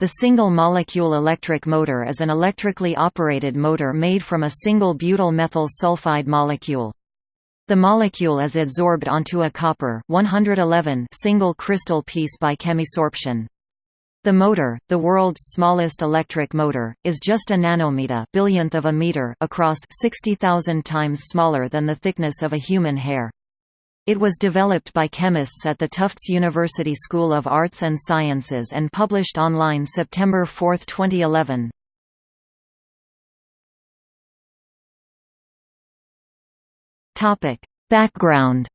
The single-molecule electric motor is an electrically operated motor made from a single butyl methyl sulfide molecule. The molecule is adsorbed onto a copper 111 single crystal piece by chemisorption. The motor, the world's smallest electric motor, is just a nanometer billionth of a meter across 60,000 times smaller than the thickness of a human hair. It was developed by chemists at the Tufts University School of Arts and Sciences and published online September 4, 2011. Topic: Background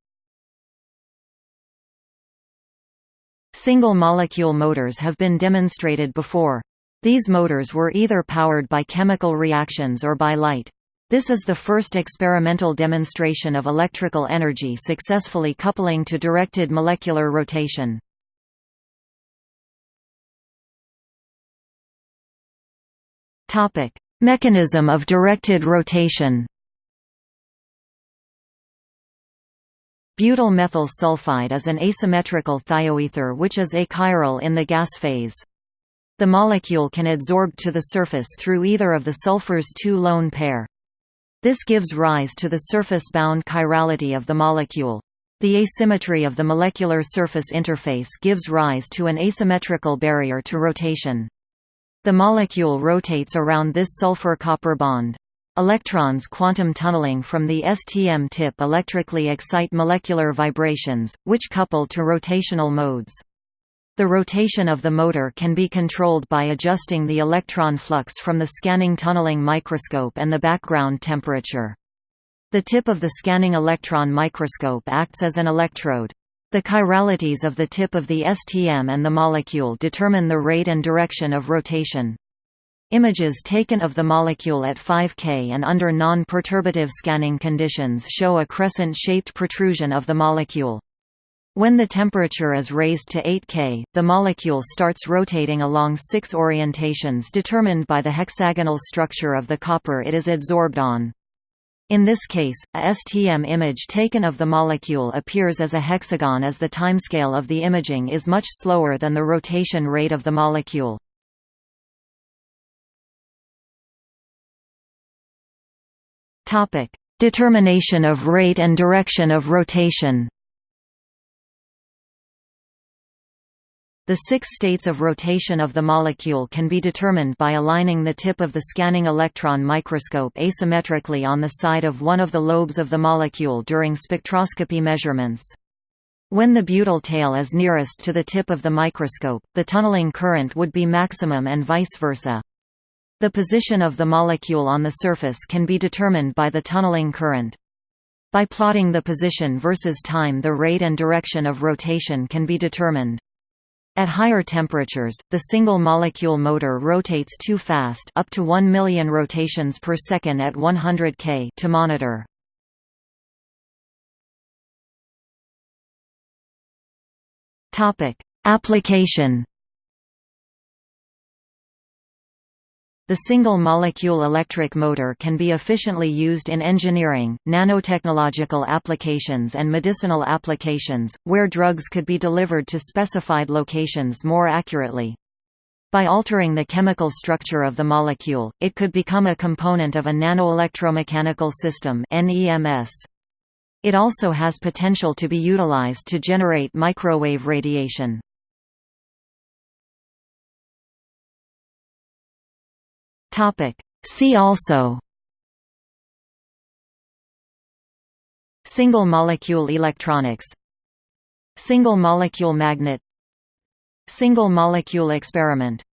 Single-molecule motors have been demonstrated before. These motors were either powered by chemical reactions or by light. This is the first experimental demonstration of electrical energy successfully coupling to directed molecular rotation. Mechanism of directed rotation Butyl methyl sulfide is an asymmetrical thioether which is achiral in the gas phase. The molecule can adsorb to the surface through either of the sulfur's two lone pair. This gives rise to the surface-bound chirality of the molecule. The asymmetry of the molecular surface interface gives rise to an asymmetrical barrier to rotation. The molecule rotates around this sulfur-copper bond. Electrons quantum tunneling from the STM tip electrically excite molecular vibrations, which couple to rotational modes. The rotation of the motor can be controlled by adjusting the electron flux from the scanning tunneling microscope and the background temperature. The tip of the scanning electron microscope acts as an electrode. The chiralities of the tip of the STM and the molecule determine the rate and direction of rotation. Images taken of the molecule at 5 K and under non-perturbative scanning conditions show a crescent-shaped protrusion of the molecule. When the temperature is raised to 8 K, the molecule starts rotating along six orientations determined by the hexagonal structure of the copper it is adsorbed on. In this case, a STM image taken of the molecule appears as a hexagon as the timescale of the imaging is much slower than the rotation rate of the molecule. Determination of rate and direction of rotation. The six states of rotation of the molecule can be determined by aligning the tip of the scanning electron microscope asymmetrically on the side of one of the lobes of the molecule during spectroscopy measurements. When the butyl tail is nearest to the tip of the microscope, the tunneling current would be maximum and vice versa. The position of the molecule on the surface can be determined by the tunneling current. By plotting the position versus time the rate and direction of rotation can be determined. At higher temperatures, the single-molecule motor rotates too fast up to 1 million rotations per second at 100 K to monitor. Application The single-molecule electric motor can be efficiently used in engineering, nanotechnological applications and medicinal applications, where drugs could be delivered to specified locations more accurately. By altering the chemical structure of the molecule, it could become a component of a nanoelectromechanical system. It also has potential to be utilized to generate microwave radiation. Topic. See also. Single-molecule electronics. Single-molecule magnet. Single-molecule experiment